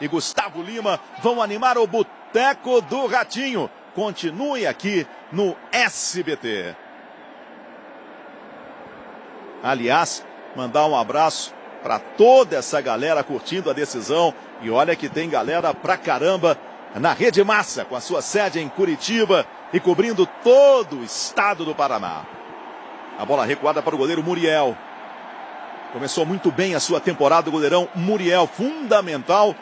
e Gustavo Lima vão animar o Boteco do Ratinho. Continue aqui no SBT. Aliás, mandar um abraço para toda essa galera curtindo a decisão. E olha que tem galera pra caramba na Rede Massa, com a sua sede em Curitiba e cobrindo todo o estado do Paraná. A bola recuada para o goleiro Muriel. Começou muito bem a sua temporada, o goleirão Muriel, fundamental